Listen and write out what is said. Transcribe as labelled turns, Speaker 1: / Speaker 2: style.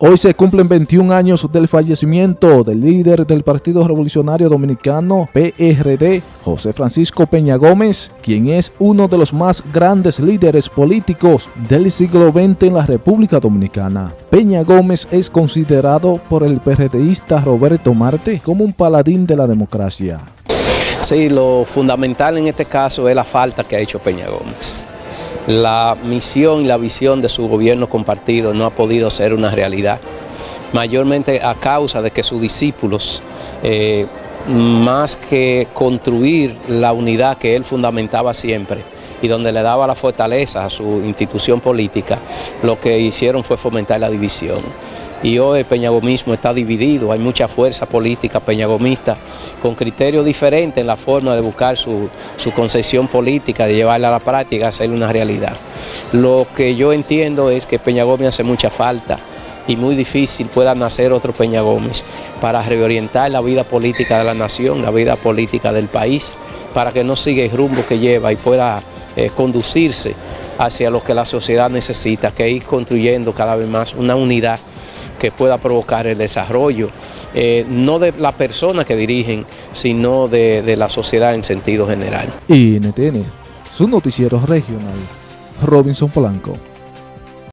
Speaker 1: Hoy se cumplen 21 años del fallecimiento del líder del Partido Revolucionario Dominicano, PRD, José Francisco Peña Gómez, quien es uno de los más grandes líderes políticos del siglo XX en la República Dominicana. Peña Gómez es considerado por el PRDista Roberto Marte como un paladín de la democracia.
Speaker 2: Sí, lo fundamental en este caso es la falta que ha hecho Peña Gómez la misión y la visión de su gobierno compartido no ha podido ser una realidad, mayormente a causa de que sus discípulos, eh, más que construir la unidad que él fundamentaba siempre, y donde le daba la fortaleza a su institución política, lo que hicieron fue fomentar la división y hoy el peñagomismo está dividido, hay mucha fuerza política peñagomista con criterios diferentes en la forma de buscar su, concesión política, de llevarla a la práctica, hacerle una realidad. Lo que yo entiendo es que Peña Gómez hace mucha falta y muy difícil pueda nacer otro Peña Gómez para reorientar la vida política de la nación, la vida política del país, para que no siga el rumbo que lleva y pueda eh, conducirse hacia lo que la sociedad necesita, que ir construyendo cada vez más una unidad que pueda provocar el desarrollo, eh, no de la persona que dirigen, sino de, de la sociedad en sentido general.
Speaker 1: Y NTN, su noticiero regional, Robinson Polanco.